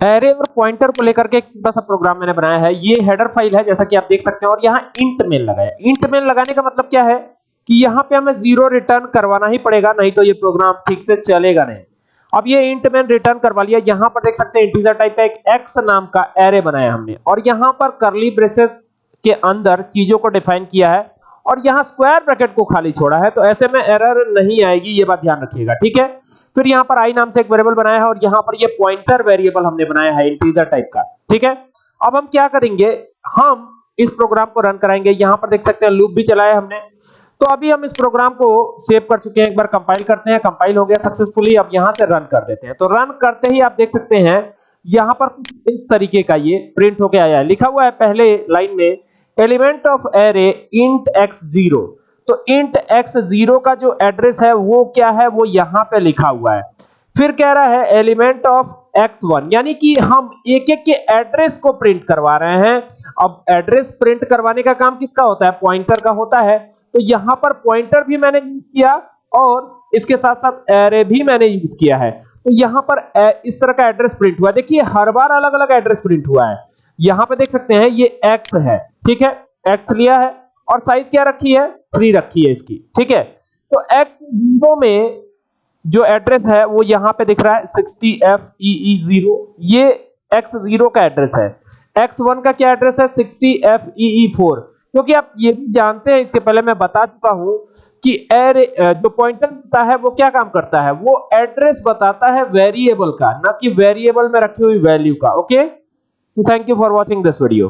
Array और pointer को लेकर के एक छोटा सा प्रोग्राम मैंने बनाया है। ये हेडर फ़ाइल है, जैसा कि आप देख सकते हैं, और यहाँ इंट मेन लगाया इंट मेन लगाने का मतलब क्या है? कि यहाँ पे हमें ज़ीरो रिटर्न करवाना ही पड़ेगा, नहीं तो ये प्रोग्राम ठीक से चलेगा नहीं। अब ये इंट मेन रिटर्न करवा लिया। यहाँ पर देख सकते हैं इंटीजर टाइप का एक एक्स नाम का एरे बनाया हमने। और यहाँ पर करली ब्रेसेस के अंदर चीज़ों को डिफाइन किया है। और यहाँ स्क्वायर ब्रैकेट को खाली छोड़ा है तो ऐसे में एरर नहीं आएगी, ये बात ध्यान रखिएगा, ठीक है? फिर यहाँ पर आई नाम से एक वेरिएबल बनाया है, और यहाँ पर ये पॉइंटर वेरिएबल हमने बनाया है इंटीजर टाइप का, ठीक है? अब हम क्या करेंगे? हम इस प्रोग्राम को रन कराएँगे, यहाँ पर देख सकते हैं लूप भी चलाया हमने। तो अभी हम इस प्रोग्राम को सेव कर चुके हैं, एक बार कंपाइल करते हैं कंपाइल हो गया सक्सेसफुली अब यहाँ से रन कर देते हैं। तो रन करते ही आप देख सकते हैं, यहाँ पर इस तरीके का ये प्रिंट होके आया है। लिखा हुआ है पहले लाइन में element of array int x zero तो इंट एक्स ज़ीरो का जो एड्रेस है, वो क्या है? वो यहाँ पे लिखा हुआ है। फिर कह रहा है एलिमेंट ऑफ़ एक्स वन यानी कि हम एक एक के एड्रेस को प्रिंट करवा रहे हैं। अब एड्रेस प्रिंट करवाने का काम किसका होता है? पॉइंटर का होता है। तो यहाँ पर पॉइंटर भी मैंने यूज़ किया और इसके साथ साथ एरे भी मैंने यूज़ किया है। तो यहाँ पर इस तरह का एड्रेस प्रिंट हुआ देखिए, हर बार अलग अलग एड्रेस प्रिंट हुआ है। यहाँ पे देख सकते हैं, ये एक्स है। ठीक है? एक्स लिया है और साइज़ क्या रखी है? थ्री रखी है इसकी। ठीक है? तो एक्स ज़ीरो में जो एड्रेस है, वो यहाँ पे दिख रहा है सिक्सटी एफ़ ई ज़ीरो ये एक्स ज़ीरो का एड्रेस है। एक्स वन का क्या एड्रेस है? सिक्सटी एफ़ ई फोर क्योंकि आप ये भी जानते हैं, इसके पहले मैं बता चुका हूँ कि एरे जो पॉइंटर होता है, वो क्या काम करता है? वो एड्रेस बताता है वेरिएबल का, ना कि वेरिएबल में रखी हुई वैल्यू का। Okay thank you for watching this video